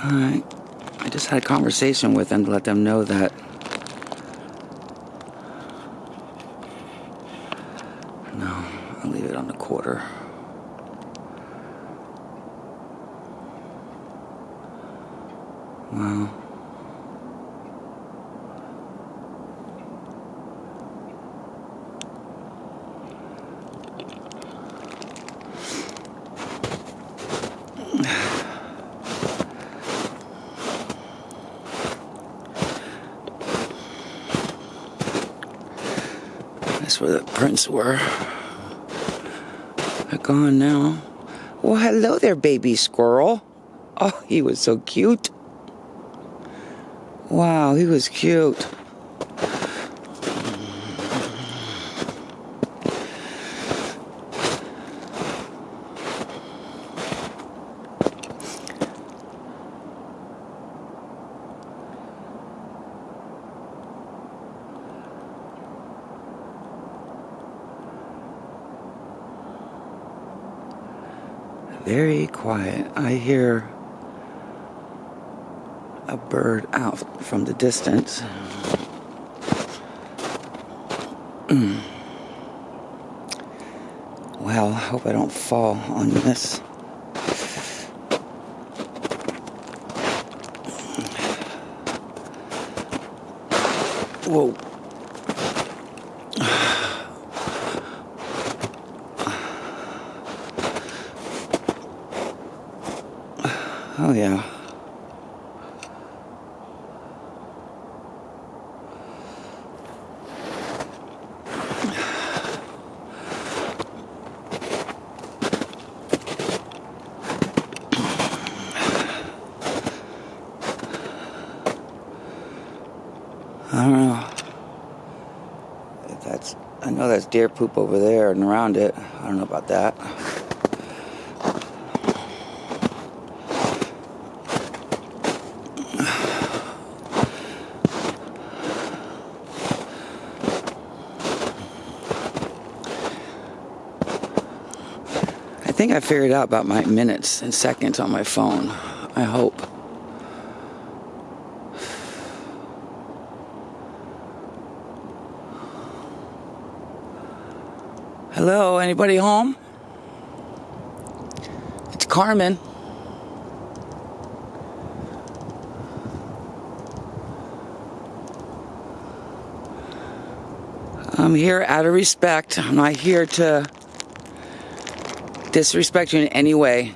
I just had a conversation with them to let them know that No, I'll leave it on the quarter. Wow. That's where the prints were. They're gone now. Well, hello there, baby squirrel. Oh, he was so cute. Wow, he was cute. Very quiet. I hear a bird out from the distance. Mm. Well, I hope I don't fall on this. Whoa. Oh, yeah. I don't know. That's I know that's deer poop over there and around it. I don't know about that. Think I figured out about my minutes and seconds on my phone. I hope. Hello, anybody home? It's Carmen. I'm here out of respect. I'm not here to disrespect you in any way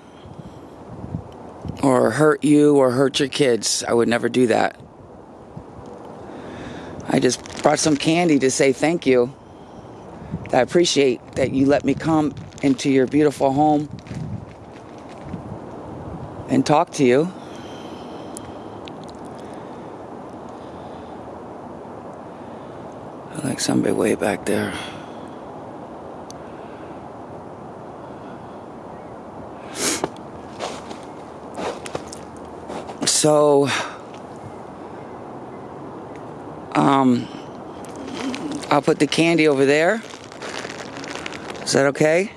or hurt you or hurt your kids. I would never do that. I just brought some candy to say thank you. I appreciate that you let me come into your beautiful home and talk to you. I like somebody way back there. So, um, I'll put the candy over there. Is that okay?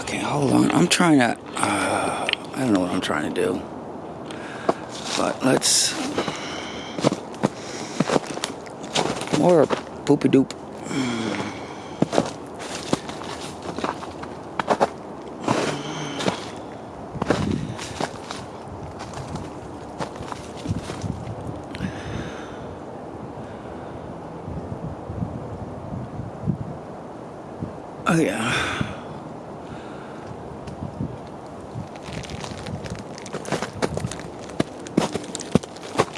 Okay, hold on. I'm trying to. Uh, I don't know what I'm trying to do. But let's. More poopy doop. Oh, yeah.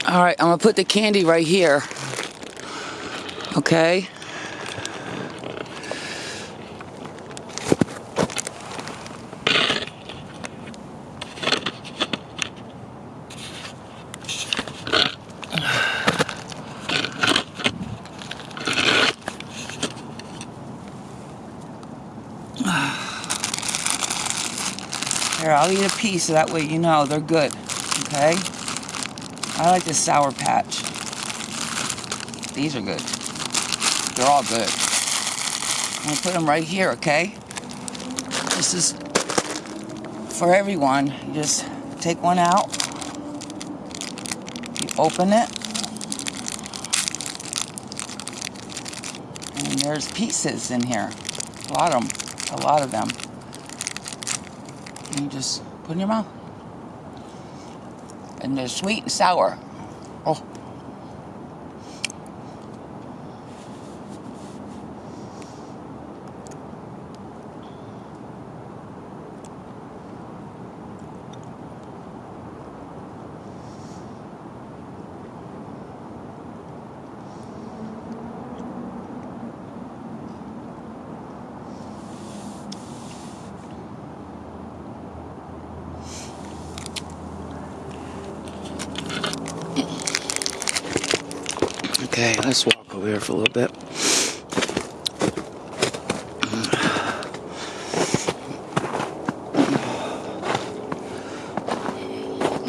All right, I'm gonna put the candy right here. Okay. Here, I'll eat a piece so that way you know they're good. Okay? I like the Sour Patch. These are good. They're all good. I'm gonna put them right here, okay? This is for everyone. You just take one out. You open it. And there's pieces in here. A lot of them. A lot of them. And you just put in your mouth. And they're sweet and sour. Okay, let's walk over here for a little bit.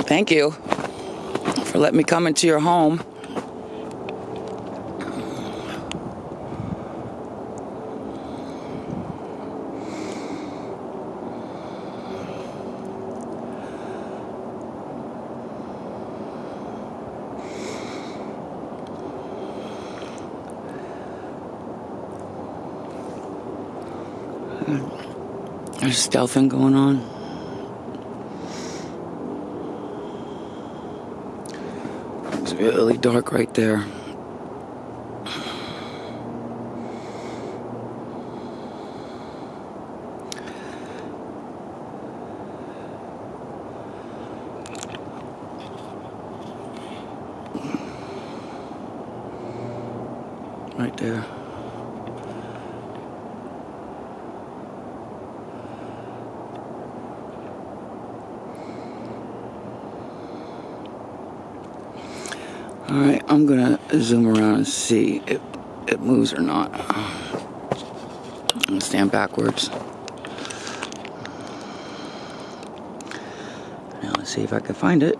Thank you for letting me come into your home. There's stealthing going on. It's really dark right there. Right there. All right, I'm gonna zoom around and see if it moves or not. I'm gonna stand backwards. Now let's see if I can find it.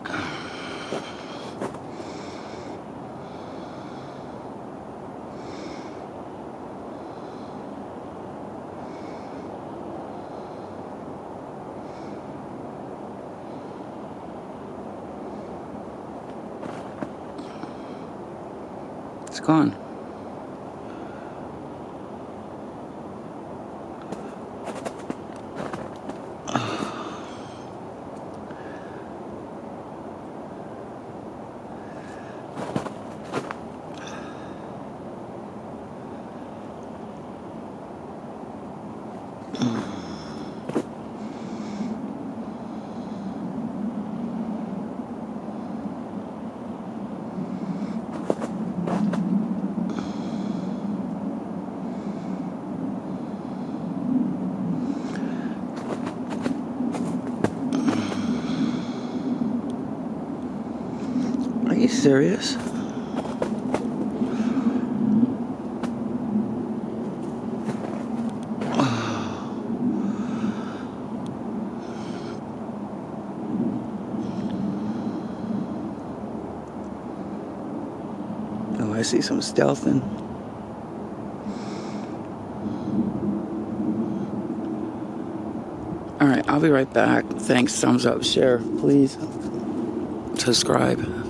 It's you serious? Oh, I see some stealthing. All right, I'll be right back. Thanks. Thumbs up, share, please. Subscribe.